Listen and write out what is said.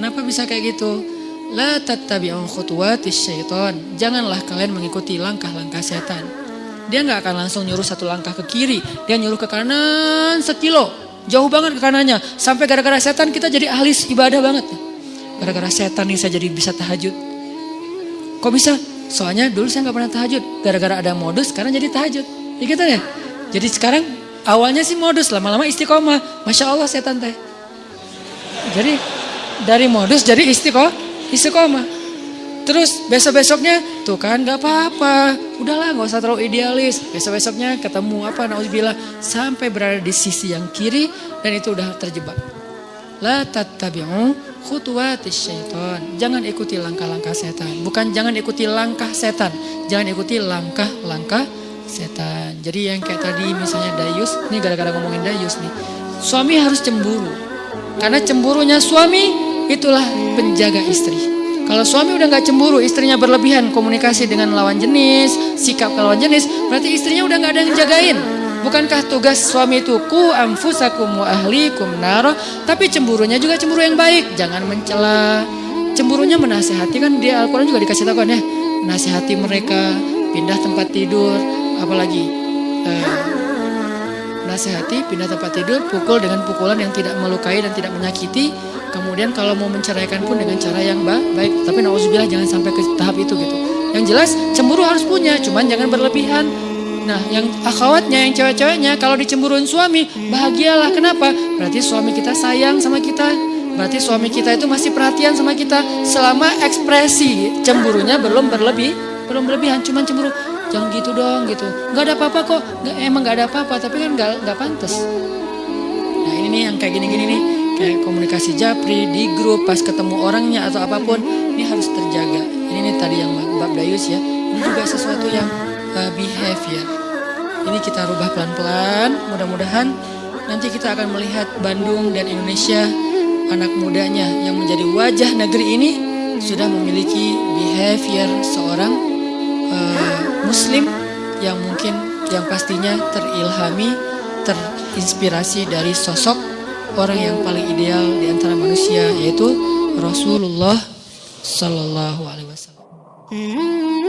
Kenapa bisa kayak gitu? La tattabi'u khutuwatis syaitan. Janganlah kalian mengikuti langkah-langkah setan. Dia nggak akan langsung nyuruh satu langkah ke kiri, dia nyuruh ke kanan sekilo, jauh banget ke kanannya. Sampai gara-gara setan kita jadi ahli ibadah banget. Gara-gara setan nih saya jadi bisa tahajud. Kok bisa? Soalnya dulu saya nggak pernah tahajud. Gara-gara ada modus, sekarang jadi tahajud. Ya gitu ya. Jadi sekarang awalnya sih modus, lama-lama istiqomah. Masya Allah setan teh. Jadi dari modus jadi istiqomah, istiqomah. Terus besok-besoknya tuh kan gak apa-apa. Udahlah gak usah terlalu idealis. Besok-besoknya ketemu apa nauzubillah sampai berada di sisi yang kiri dan itu udah terjebak. La tattabi'u khutuwatis syaitan. Jangan ikuti langkah-langkah setan. Bukan jangan ikuti langkah setan. Jangan ikuti langkah-langkah setan. Jadi yang kayak tadi misalnya Dayus, ini gara-gara ngomongin Dayus nih. Suami harus cemburu. Karena cemburunya suami itulah penjaga istri. Kalau suami udah nggak cemburu, istrinya berlebihan komunikasi dengan lawan jenis, sikap ke lawan jenis, berarti istrinya udah nggak ada yang jagain. Bukankah tugas suami itu ku amfusakum wa ahlikum naro, tapi cemburunya juga cemburu yang baik, jangan mencela. Cemburunya menasehati kan dia Al-Qur'an juga dikasih tahu kan ya, nasihati mereka, pindah tempat tidur, apalagi eh, nasihati, pindah tempat tidur, pukul dengan pukulan yang tidak melukai dan tidak menyakiti, Kemudian kalau mau menceraikan pun dengan cara yang baik. Tapi nauzubillah jangan sampai ke tahap itu gitu. Yang jelas cemburu harus punya, cuman jangan berlebihan. Nah, yang akhwatnya, yang cewek-ceweknya, kalau dicemburuin suami, bahagialah. Kenapa? Berarti suami kita sayang sama kita. Berarti suami kita itu masih perhatian sama kita. Selama ekspresi cemburunya belum berlebih, belum berlebihan, cuman cemburu. Jangan gitu dong gitu. Gak ada apa-apa kok. Emang gak ada apa-apa, tapi kan gak, gak pantas. Nah ini nih yang kayak gini-gini nih kayak komunikasi japri di grup pas ketemu orangnya atau apa pun ini harus terjaga. Ini nih tadi yang Mbak Dayus ya. Ini juga sesuatu yang uh, behavior ini kita rubah pelan-pelan mudah-mudahan nanti kita akan melihat Bandung dan Indonesia anak mudanya yang menjadi wajah negeri ini sudah memiliki behavior seorang uh, muslim yang mungkin yang pastinya terilhami terinspirasi dari sosok orang yang paling ideal di antara manusia yaitu Rasulullah Sallallahu Alaihi Wasallam.